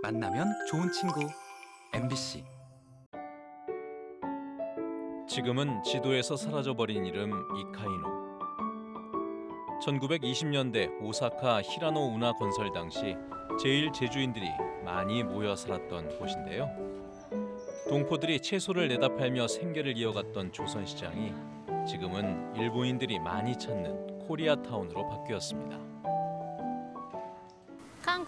만나면 좋은 친구 MBC 지금은 지도에서 사라져버린 이름 이카이노. 1920년대 오사카 히라노 운하 건설 당시 제일 제주인들이 많이 모여 살았던 곳인데요. 동포들이 채소를 내다 팔며 생계를 이어갔던 조선시장이 지금은 일본인들이 많이 찾는 코리아타운으로 바뀌었습니다. 韓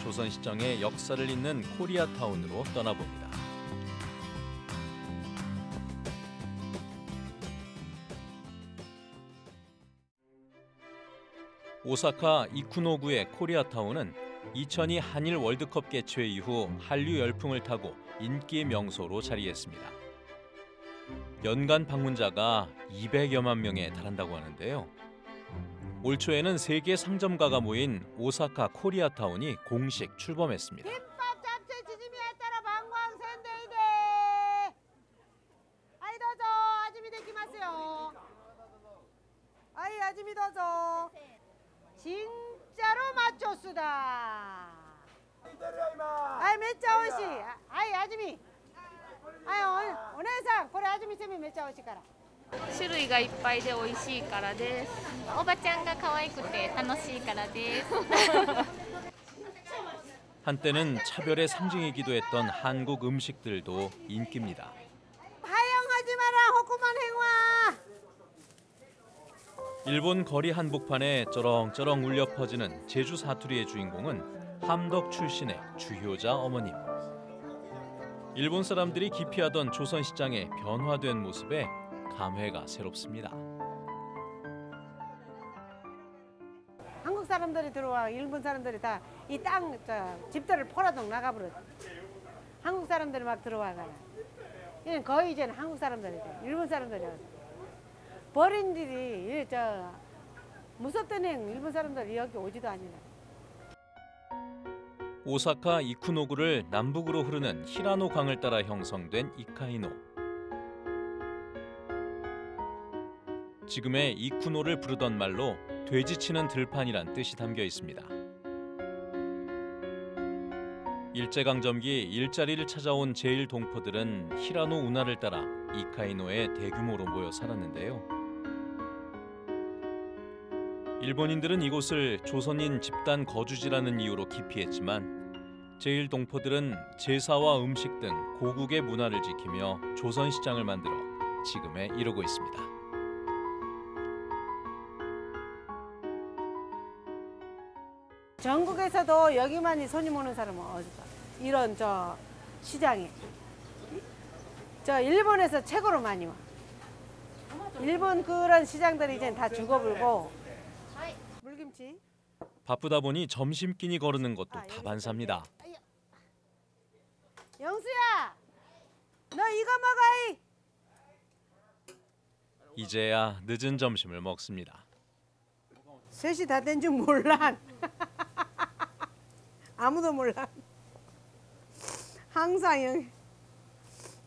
조선시장의 역사를 잇는 코리아타운으로 떠나봅니다. 오사카 이쿠노구의 코리아타운은 2002 한일 월드컵 개최 이후 한류 열풍을 타고 인기 명소로 자리했습니다. 연간 방문자가 200여만 명에 달한다고 하는데요. 올 초에는 세계 상점가가 모인 오사카 코리아타운이 공식 출범했습니다. ぱいで美味しいからです。おばちゃんが可愛くて楽しいからです。 한때는 차별의 상징이기도 했던 한국 음식들도 인기입니다. 하영하지 마라 호구만 행와 일본 거리 한복판에 쩌렁쩌렁 울려 퍼지는 제주 사투리의 주인공은 함덕 출신의 주효자 어머님. 일본 사람들이 기피하던 조선 시장의 변화된 모습에 감회가 새롭습니다. 한국 사람들이 들어와 일본 사람들이 다 이 땅 집들을 포라동 나가버려. 한국 사람들이 막 들어와가라. 이는 거의 이제는 한국 사람들이지. 일본 사람들이 버린들이 저 무섭던 행 일본 사람들이 여기 오지도 않니라. 오사카 이쿠노구를 남북으로 흐르는 히라노 강을 따라 형성된 이카이노. 지금의 이쿠노를 부르던 말로 돼지치는 들판이란 뜻이 담겨 있습니다. 일제강점기 일자리를 찾아온 제일 동포들은 히라노 운하를 따라 이카이노에 대규모로 모여 살았는데요. 일본인들은 이곳을 조선인 집단 거주지라는 이유로 기피했지만 제일 동포들은 제사와 음식 등 고국의 문화를 지키며 조선 시장을 만들어 지금에 이르고 있습니다. 전국에서도 여기만이 손님 오는 사람은 어디가? 이런 저 시장에. 저 일본에서 최고로 많이 와. 일본 그런 시장들이 이제 다 죽어불고. 물김치. 바쁘다 보니 점심 끼니 거르는 것도 다반사입니다. 영수야, 너 이거 먹어 이. 이제야 늦은 점심을 먹습니다. 셋이 다 된 줄 몰라. 아무도 몰라. 항상 여기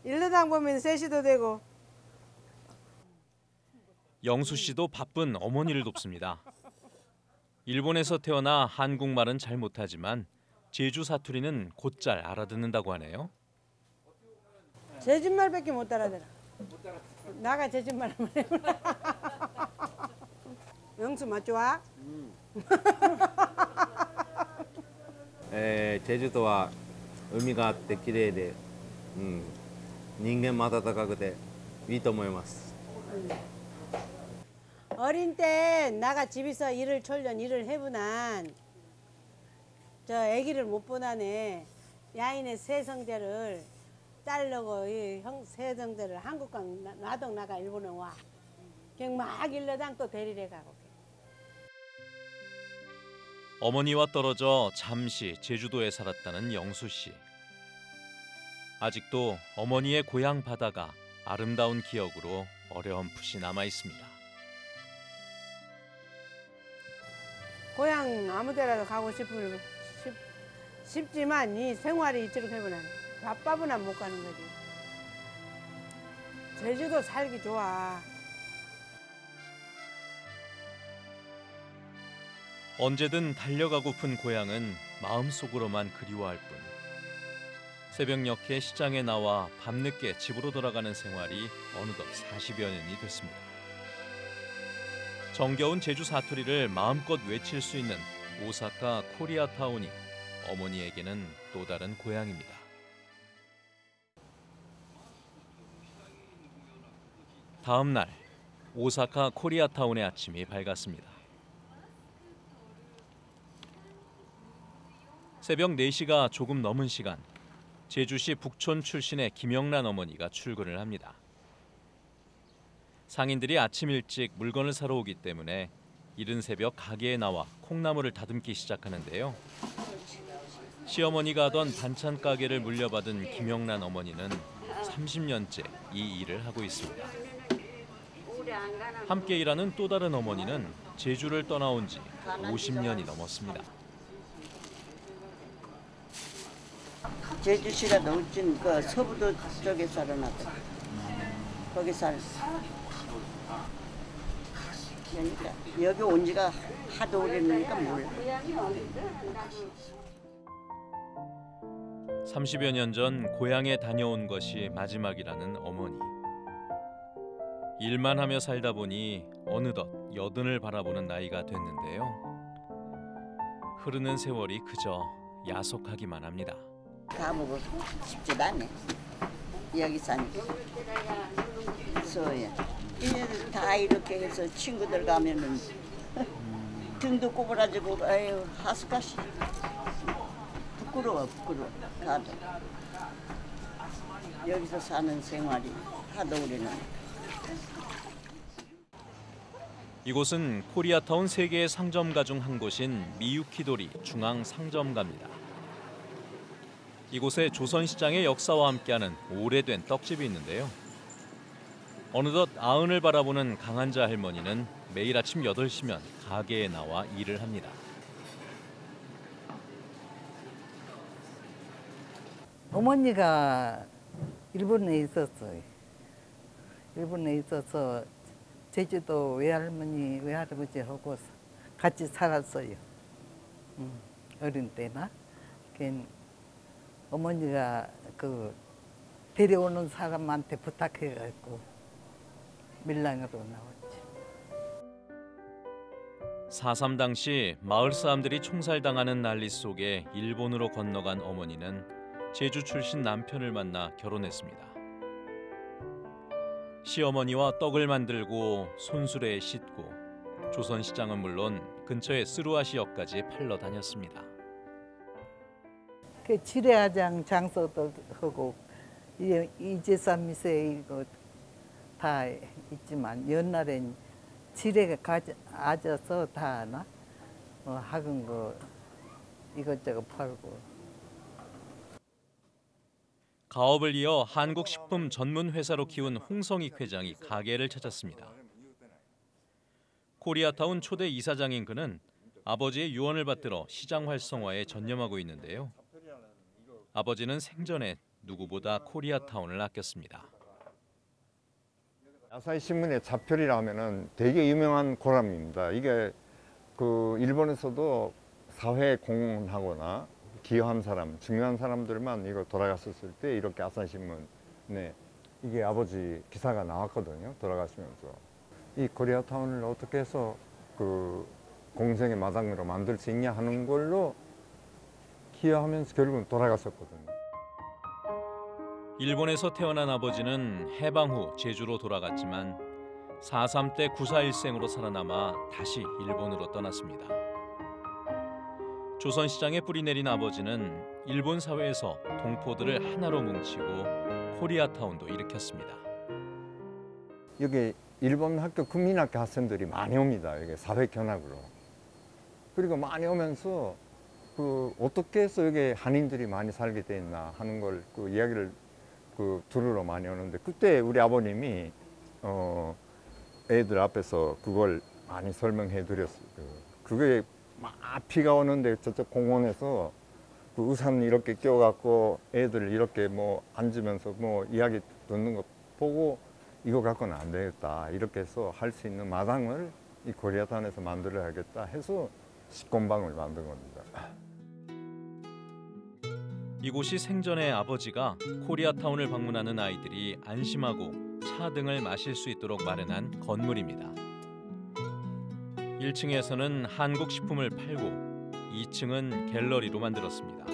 일러당 보면 셋이도 되고. 영수 씨도 바쁜 어머니를 돕습니다. 일본에서 태어나 한국말은 잘 못하지만 제주 사투리는 곧잘 알아듣는다고 하네요. 제주말밖에 못 알아들어. 나가 제주말 한번 해보라. 영수 맛 좋아? えー、チェジュ島は海があって綺麗で、うん、人間も温かくていいと思います。 어린 때 나가 집에서 일을 철년 일을 해보난 저 아기를 못 보나네 야인의 세성제를 자르고 이형 세성제를 한국 가 놔동 나가 일본에 와 그냥 막 일러당 또 데리러 가고 어머니와 떨어져 잠시 제주도에 살았다는 영수 씨. 아직도 어머니의 고향 바다가 아름다운 기억으로 어렴풋이 남아 있습니다. 고향 아무데라도 가고 싶을 싶, 싶지만 이 생활이 이쪽으로 해보면 바빠보나 못 가는 거지. 제주도 살기 좋아. 언제든 달려가고픈 고향은 마음속으로만 그리워할 뿐. 새벽녘에 시장에 나와 밤늦게 집으로 돌아가는 생활이 어느덧 40여 년이 됐습니다. 정겨운 제주 사투리를 마음껏 외칠 수 있는 오사카 코리아타운이 어머니에게는 또 다른 고향입니다. 다음 날 오사카 코리아타운의 아침이 밝았습니다. 새벽 4시가 조금 넘은 시간 제주시 북촌 출신의 김영란 어머니가 출근을 합니다. 상인들이 아침 일찍 물건을 사러 오기 때문에 이른 새벽 가게에 나와 콩나물을 다듬기 시작하는데요. 시어머니가 하던 반찬 가게를 물려받은 김영란 어머니는 30년째 이 일을 하고 있습니다. 함께 일하는 또 다른 어머니는 제주를 떠나온 지 50년이 넘었습니다. 제주시가 넘친 그 서부도 쪽에 살아났다. 거기 살. 그러니까 여기 온 지가 하도 오래니까 몰라. 30여 년 전 고향에 다녀온 것이 마지막이라는 어머니. 일만 하며 살다 보니 어느덧 여든을 바라보는 나이가 됐는데요. 흐르는 세월이 그저 야속하기만 합니다. 가보고 싶지도 않네. 여기 사니까. 다 이렇게 해서 친구들 가면은 등도 꼬부라지고 아유 하스카시. 부끄러워 부끄러워 가도. 여기서 사는 생활이 하도 우리는 이곳은 코리아타운 세계의 상점가 중 한 곳인 미유키도리 중앙 상점가입니다. 이곳에 조선시장의 역사와 함께하는 오래된 떡집이 있는데요. 어느덧 아흔을 바라보는 강한자 할머니는 매일 아침 8시면 가게에 나와 일을 합니다. 어머니가 일본에 있었어요. 일본에 있어서 제주도 외할머니, 외할아버지하고 같이 살았어요. 음, 어린 때나. 어머니가 그 데려오는 사람한테 부탁해가지고 밀랑으로 나왔지. 4.3 당시 마을 사람들이 총살당하는 난리 속에 일본으로 건너간 어머니는 제주 출신 남편을 만나 결혼했습니다. 시어머니와 떡을 만들고 손수레에 싣고 조선시장은 물론 근처의 스루아시역까지 팔러 다녔습니다. 그 지뢰화장 장소도 하고 이- 이제산 미세 이거 다 있지만 옛날엔 지뢰가 가지, 아져서 다 하나 뭐 학은 거 이것저것 팔고 가업을 이어 한국식품 전문 회사로 키운 홍성익 회장이 가게를 찾았습니다. 코리아타운 초대 이사장인 그는 아버지의 유언을 받들어 시장 활성화에 전념하고 있는데요. 아버지는 생전에 누구보다 코리아타운을 아꼈습니다. 아사히 신문의 자표리라 하면은 되게 유명한 고람입니다. 이게 그 일본에서도 사회에 공헌하거나 기여한 사람, 중요한 사람들만 이거 돌아갔었을 때 이렇게 아사히 신문에 이게 아버지 기사가 나왔거든요. 돌아가시면서 이 코리아타운을 어떻게 해서 그 공생의 마당으로 만들 수 있냐 하는 걸로 기여하면서 결국은 돌아갔었거든요. 일본에서 태어난 아버지는 해방 후 제주로 돌아갔지만 4.3 때 구사일생으로 살아남아 다시 일본으로 떠났습니다. 조선시장에 뿌리 내린 아버지는 일본 사회에서 동포들을 하나로 뭉치고 코리아타운도 일으켰습니다. 여기 일본 학교 국민학교 학생들이 많이 옵니다. 여기 사회 견학으로. 그리고 많이 오면서 그 어떻게 해서 여기 한인들이 많이 살게 돼 있나 하는 걸 그 이야기를 그 들으러 많이 오는데 그때 우리 아버님이 어 애들 앞에서 그걸 많이 설명해 드렸어요. 그게 막 비가 오는데 저쪽 공원에서 그 우산 이렇게 껴갖고 애들 이렇게 뭐 앉으면서 뭐 이야기 듣는 거 보고 이거 갖고는 안 되겠다 이렇게 해서 할 수 있는 마당을 이 코리아타운에서 만들어야겠다 해서 식권방을 만든 겁니다. 이곳이 생전에 아버지가 코리아타운을 방문하는 아이들이 안심하고 차 등을 마실 수 있도록 마련한 건물입니다. 1층에서는 한국 식품을 팔고 2층은 갤러리로 만들었습니다.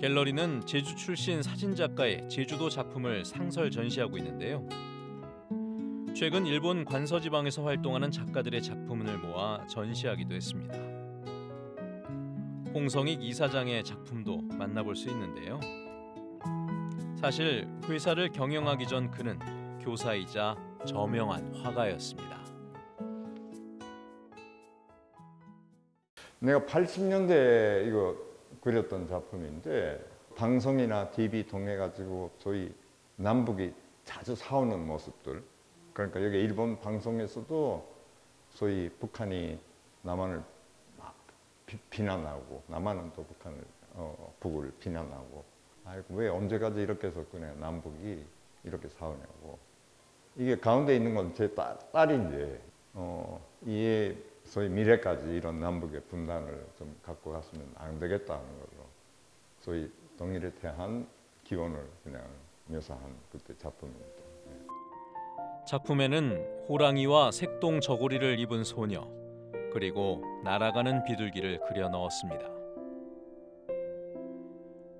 갤러리는 제주 출신 사진 작가의 제주도 작품을 상설 전시하고 있는데요. 최근 일본 관서지방에서 활동하는 작가들의 작품을 모아 전시하기도 했습니다. 홍성익 이사장의 작품도 만나볼 수 있는데요. 사실 회사를 경영하기 전 그는 교사이자 저명한 화가였습니다. 내가 80년대에 이거 그렸던 작품인데 방송이나 TV 통해 가지고 저희 남북이 자주 싸우는 모습들 그러니까 여기 일본 방송에서도 소위 북한이 남한을 막 비, 비난하고 남한은 또 북한을 어, 북을 비난하고. 아이고 왜 언제까지 이렇게 그네 남북이 이렇게 싸우냐고. 이게 가운데 있는 건 제 딸인데 어, 이에 소위 미래까지 이런 남북의 분단을 좀 갖고 갔으면 안 되겠다는 걸로 소위 동일에 대한 기원을 그냥 묘사한 그때 작품입니다. 작품에는 호랑이와 색동 저고리를 입은 소녀 그리고 날아가는 비둘기를 그려 넣었습니다.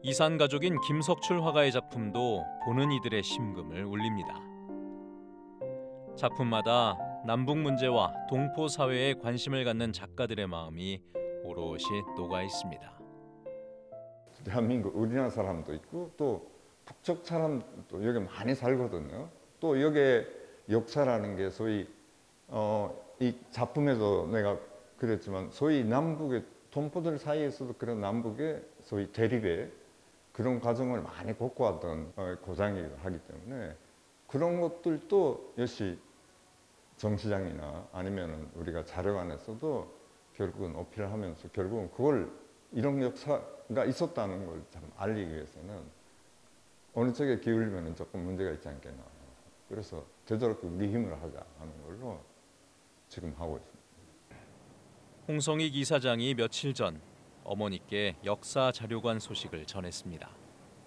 이산 가족인 김석출 화가의 작품도 보는 이들의 심금을 울립니다. 작품마다 남북 문제와 동포 사회에 관심을 갖는 작가들의 마음이 오롯이 녹아 있습니다. 대한민국 우리나라 사람도 있고 또 북쪽 사람도 여기 많이 살거든요. 또 여기 역사라는 게 소위 어, 이 작품에도 내가 그랬지만 소위 남북의 동포들 사이에서도 그런 남북의 소위 대립의 그런 과정을 많이 겪어왔던 어, 고장이기도 하기 때문에 그런 것들도 역시 정시장이나 아니면은 우리가 자료관에서도 결국은 어필을 하면서 결국은 그걸 이런 역사가 있었다는 걸 참 알리기 위해서는 어느 쪽에 기울이면 조금 문제가 있지 않겠나. 그래서 되도록 우리 힘을 하자 하는 걸로 지금 하고 있습니다. 홍성익 이사장이 며칠 전 어머니께 역사 자료관 소식을 전했습니다.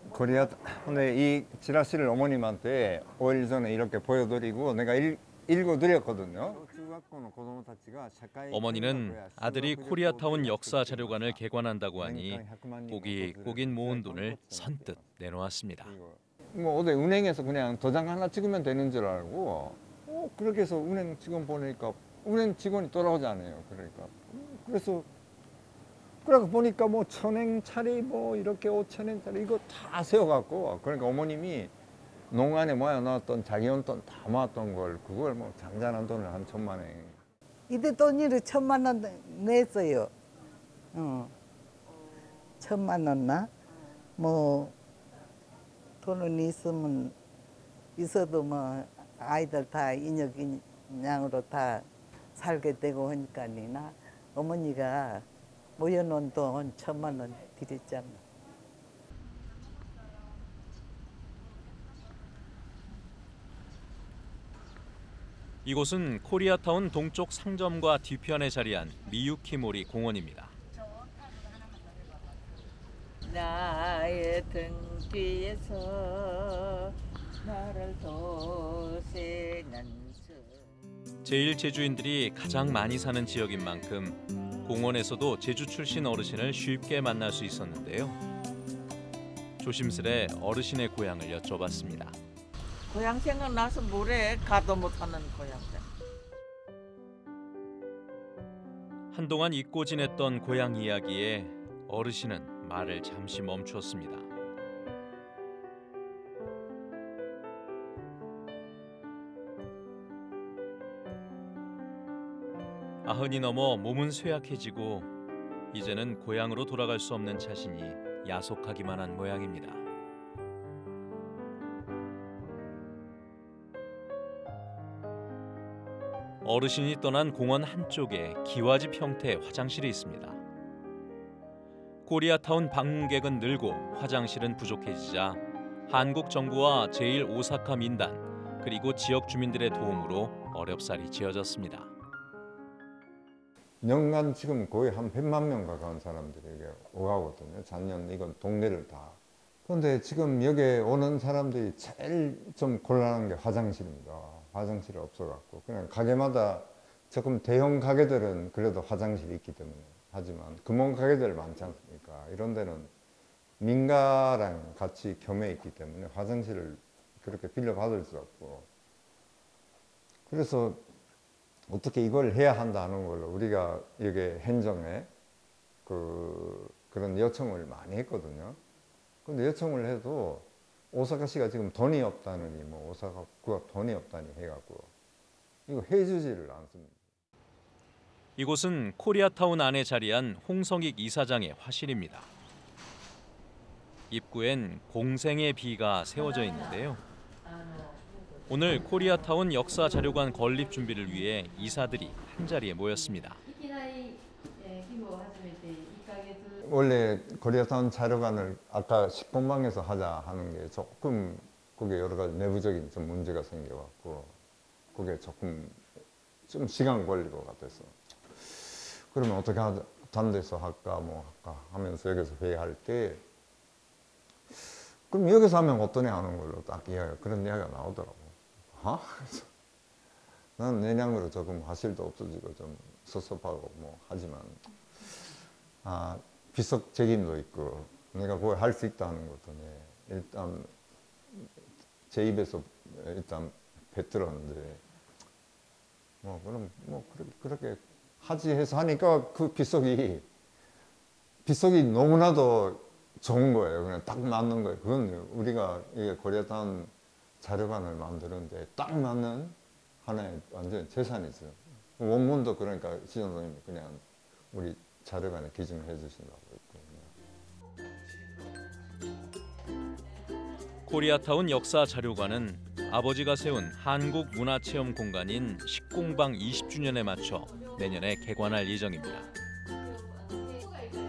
코리아 근데 이 지라시를 어머님한테 5일 전에 이렇게 보여드리고 내가 읽, 읽어드렸거든요. 어머니는 아들이 코리아타운 역사 자료관을 개관한다고 하니 고기 고긴 모은 돈을 선뜻 내놓았습니다. 뭐 어디 은행에서 그냥 도장 하나 찍으면 되는 줄 알고 어, 그렇게 해서 은행 직원 보니까 은행 직원이 돌아오지 않아요. 그러니까 그래서 그래서 보니까 뭐 천행짜리 뭐 이렇게 오천행짜리 이거 다 세워갖고 그러니까 어머님이 농안에 모아놨던 자기 용돈 다 모았던 걸 그걸 뭐 장잔한 돈을 한 천만 원 이때 돈이를 천만 원 냈어요. 어. 천만 원 나? 뭐 돈은 있으면 있어도 뭐 아이들 다 인역인양으로 다 살게 되고 하니까니나 어머니가 모여놓은 돈 천만 원 드렸잖아. 이곳은 코리아타운 동쪽 상점과 뒤편에 자리한 미유키모리 공원입니다. 나의 등 뒤에서 나를 도세는 제일 제주인들이 가장 많이 사는 지역인 만큼 공원에서도 제주 출신 어르신을 쉽게 만날 수 있었는데요. 조심스레 어르신의 고향을 여쭤봤습니다. 고향 생각나서 뭐래 가도 못하는 고향. 한동안 잊고 지냈던 고향 이야기에 어르신은 말을 잠시 멈추었습니다. 아흔이 넘어 몸은 쇠약해지고 이제는 고향으로 돌아갈 수 없는 자신이 야속하기만 한 모양입니다. 어르신이 떠난 공원 한쪽에 기와집 형태의 화장실이 있습니다. 코리아타운 방문객은 늘고 화장실은 부족해지자 한국 정부와 제1 오사카 민단 그리고 지역 주민들의 도움으로 어렵사리 지어졌습니다. 연간 지금 거의 한 100만 명 가까운 사람들이 오가거든요. 작년 이건 동네를 다. 그런데 지금 여기에 오는 사람들이 제일 좀 곤란한 게 화장실입니다. 화장실이 없어갖고 그냥 가게마다 조금 대형 가게들은 그래도 화장실이 있기 때문에 하지만 금원 가게들 많지 않습니까? 이런 데는 민가랑 같이 겸해 있기 때문에 화장실을 그렇게 빌려 받을 수 없고 그래서 어떻게 이걸 해야 한다는 걸로 우리가 여기 행정에 그 그런 요청을 많이 했거든요. 근데 요청을 해도 오사카시가 지금 돈이 없다느니 뭐 오사카구가 돈이 없다니 해갖고 이거 해주지를 않습니다. 이곳은 코리아타운 안에 자리한 홍성익 이사장의 화실입니다. 입구엔 공생의 비가 세워져 있는데요. 오늘 코리아타운 역사 자료관 건립 준비를 위해 이사들이 한 자리에 모였습니다. 원래 코리아타운 자료관을 아까 식공방에서 하자 하는 게 조금 그게 여러 가지 내부적인 좀 문제가 생겨갖고 그게 조금 좀 시간 걸릴 것 같아서 그러면 어떻게 하자 다른 데서 할까 뭐 할까 하면서 여기서 회의할 때 그럼 여기서 하면 어떠냐 하는 걸로 딱 이야기 그런 이야기가 나오더라고 어? 그래서 난 내량으로 조금 화실도 없어지고 좀 섭섭하고 뭐 하지만 아 비석 책임도 있고 내가 그걸 할 수 있다는 것도 네, 일단 제 입에서 일단 뱉들었는데 뭐 그럼 뭐 그렇게, 그렇게 하지 해서 하니까 그 비석이 비석이 너무나도 좋은 거예요. 그냥 딱 맞는 거예요. 그건 우리가 이게 고려탄 자료관을 만드는데 딱 맞는 하나의 완전 재산이죠. 원문도 그러니까 시전선생님이 그냥 우리 자료관에 기증해 주신다고 했거든요. 코리아타운 역사 자료관은 아버지가 세운 한국 문화체험 공간인 식공방 20주년에 맞춰 내년에 개관할 예정입니다.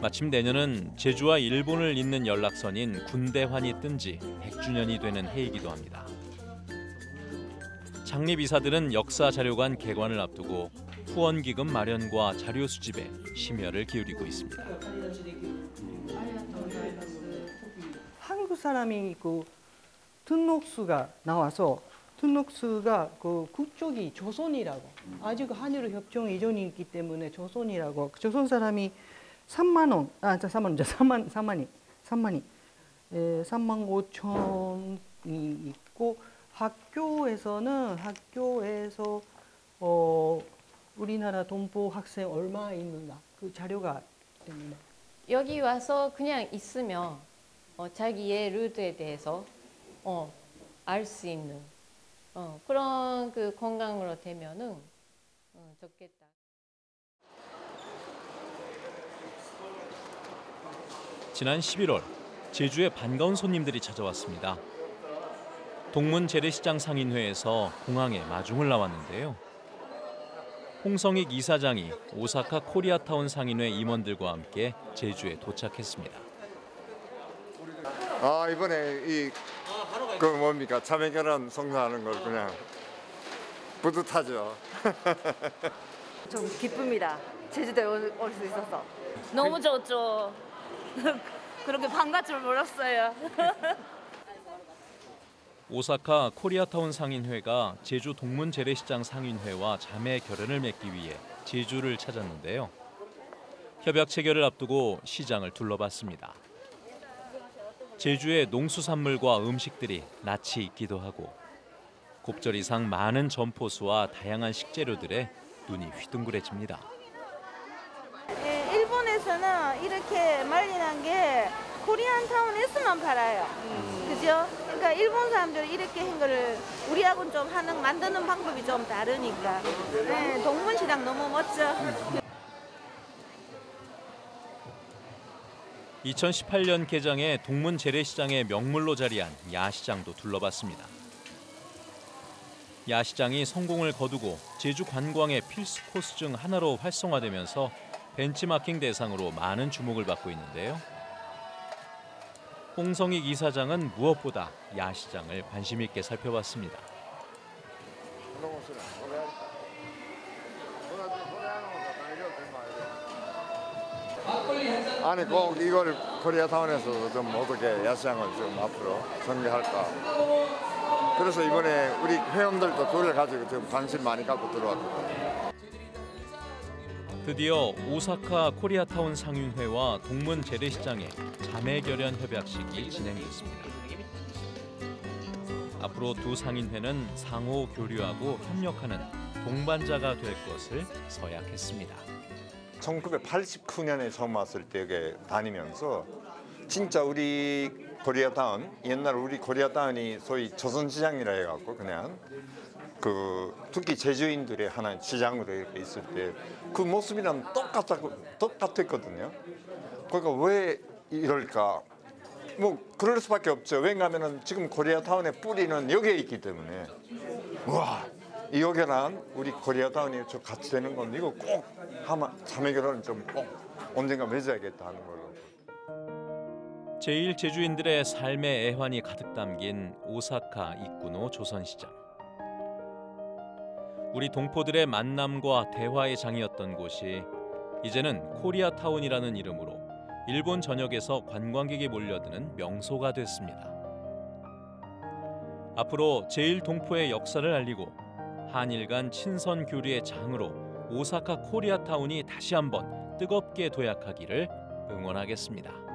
마침 내년은 제주와 일본을 잇는 연락선인 군대환이 뜬 지 100주년이 되는 해이기도 합니다. 창립 이사들은 역사 자료관 개관을 앞두고 후원 기금 마련과 자료 수집에 심혈을 기울이고 있습니다. 한국 사람이 그 등록수가 나와서 등록수가 그 국적이 조선이라고 아직 한일 협정 이전이기 때문에 조선이라고. 조선 사람이 3만 원, 아, 3만 원, 3만, 3만이, 3만이, 에, 3만 5천이 있고 학교에서는 학교에서 어 우리나라 동포 학생 얼마 있는가 그 자료가 때문에 여기 와서 그냥 있으면 어, 자기의 루트에 대해서 어, 알 수 있는 어, 그런 그 건강으로 되면은 어, 좋겠다. 지난 11월 제주에 반가운 손님들이 찾아왔습니다. 동문 재래시장 상인회에서 공항에 마중을 나왔는데요. 홍성익 이사장이 오사카 코리아타운 상인회 임원들과 함께 제주에 도착했습니다. 아 이번에 이 그 뭡니까 자매 결혼 성사하는 걸 그냥 뿌듯하죠. 좀 기쁩니다. 제주도에 올 수 있어서. 너무 좋죠. 그렇게 반갈 줄 몰랐어요. 오사카 코리아타운 상인회가 제주 동문 재래시장 상인회와 자매 결연을 맺기 위해 제주를 찾았는데요. 협약 체결을 앞두고 시장을 둘러봤습니다. 제주의 농수산물과 음식들이 낯이 익기도 하고 곱절 이상 많은 점포수와 다양한 식재료들에 눈이 휘둥그레집니다. 예, 일본에서는 이렇게 말리는 게 코리안 타운에서만 팔아요. 그죠? 그러니까 일본 사람들이 이렇게 한 거를 우리하고는 좀 하는 만드는 방법이 좀 다르니까. 네, 동문시장 너무 멋져. 2018년 개장해 동문 재래시장의 명물로 자리한 야시장도 둘러봤습니다. 야시장이 성공을 거두고 제주 관광의 필수 코스 중 하나로 활성화되면서 벤치마킹 대상으로 많은 주목을 받고 있는데요. 홍성익 이사장은 무엇보다 야시장을 관심 있게 살펴봤습니다. 아니 꼭 이걸 코리아 타운에서 좀 어떻게 야시장을 좀 앞으로 전개할까 그래서 이번에 우리 회원들도 그걸 가지고 좀 관심 많이 갖고 들어왔거든요 드디어 오사카 코리아타운 상인회와 동문 재래시장의 자매 결연 협약식이 진행됐습니다. 앞으로 두 상인회는 상호 교류하고 협력하는 동반자가 될 것을 서약했습니다. 1989년에 처음 왔을 때 다니면서 진짜 우리 코리아타운 옛날 우리 코리아타운이 소위 조선시장이라 해갖고 그냥 그 특히 제주인들의 하나의 시장으로 이렇게 있을 때 그 모습이랑 똑같았, 똑같았거든요. 그러니까 왜 이럴까? 뭐 그럴 수밖에 없죠. 왜냐하면 지금 코리아타운의 뿌리는 여기에 있기 때문에 와 이여기랑 우리 코리아타운이 저 같이 되는 건 이거 꼭 하마 자매결혼은 좀꼭 언젠가 맺어야겠다 하는 걸로. 제일 제주인들의 삶의 애환이 가득 담긴 오사카 이쿠노 조선시장. 우리 동포들의 만남과 대화의 장이었던 곳이 이제는 코리아타운이라는 이름으로 일본 전역에서 관광객이 몰려드는 명소가 됐습니다. 앞으로 제일 동포의 역사를 알리고 한일 간 친선 교류의 장으로 오사카 코리아타운이 다시 한번 뜨겁게 도약하기를 응원하겠습니다.